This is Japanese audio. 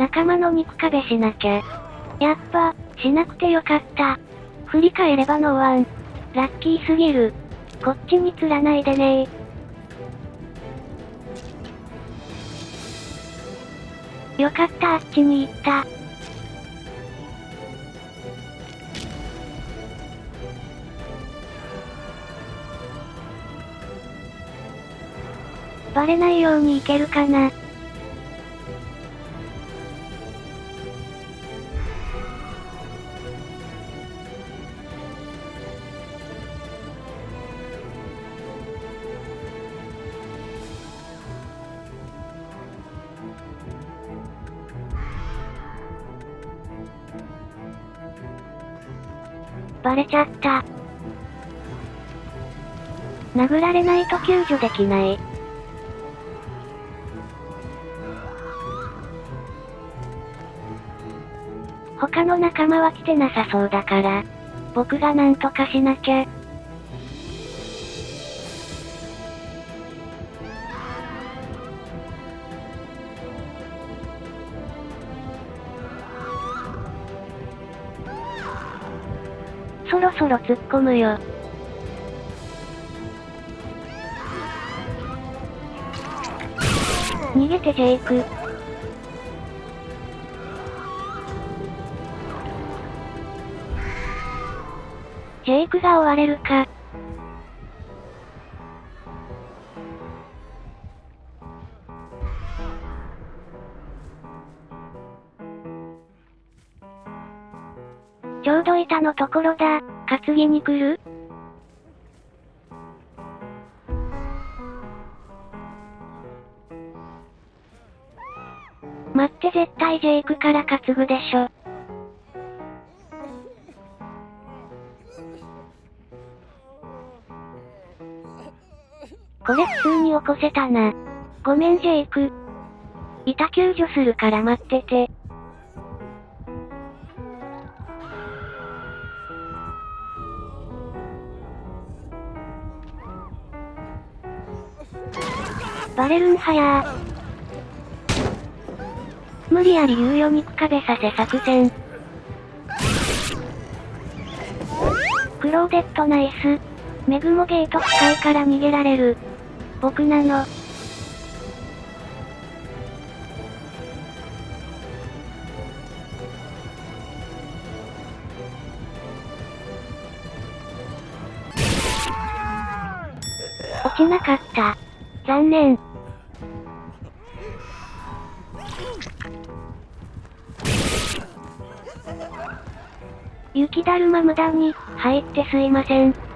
仲間の肉壁しなきゃ。やっぱ、しなくてよかった。振り返ればノーワン。ラッキーすぎる。こっちに釣らないでねよかったあっちに行った。バレないように行けるかな。バレちゃった。殴られないと救助できない。他の仲間は来てなさそうだから、僕がなんとかしなきゃ。そろそろ突っ込むよ。逃げてジェイク。ジェイクが追われるか。ちょうど板のところだ。担ぎに来る？待って絶対ジェイクから担ぐでしょ。これ普通に起こせたな。ごめんジェイク。板救助するから待ってて。バレるんはや。無理やり猶予肉壁させ作戦。クローデットナイス。メグもゲート近いから逃げられる。僕なの。落ちなかった。残念。雪だるま無駄に、入ってすいません。